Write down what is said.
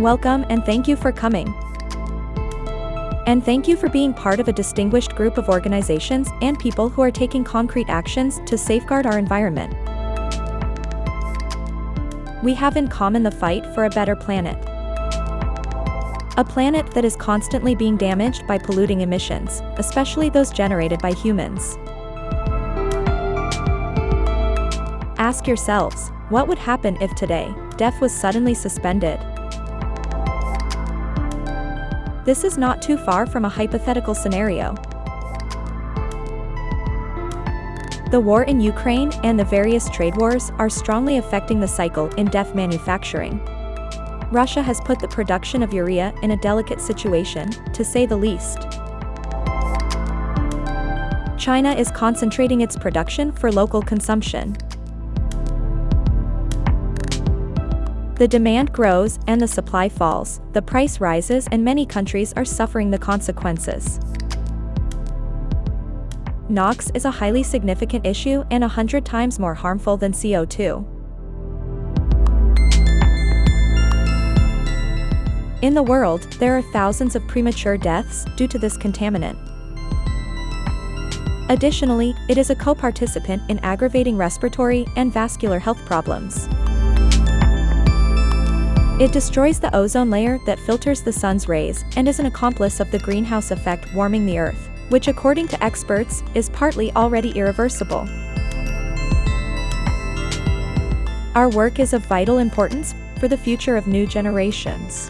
Welcome and thank you for coming. And thank you for being part of a distinguished group of organizations and people who are taking concrete actions to safeguard our environment. We have in common the fight for a better planet. A planet that is constantly being damaged by polluting emissions, especially those generated by humans. Ask yourselves, what would happen if today, DEF was suddenly suspended? This is not too far from a hypothetical scenario. The war in Ukraine and the various trade wars are strongly affecting the cycle in DEF manufacturing. Russia has put the production of urea in a delicate situation, to say the least. China is concentrating its production for local consumption. The demand grows and the supply falls, the price rises and many countries are suffering the consequences. NOx is a highly significant issue and a hundred times more harmful than CO2. In the world, there are thousands of premature deaths due to this contaminant. Additionally, it is a co-participant in aggravating respiratory and vascular health problems. It destroys the ozone layer that filters the sun's rays and is an accomplice of the greenhouse effect warming the Earth, which according to experts, is partly already irreversible. Our work is of vital importance for the future of new generations.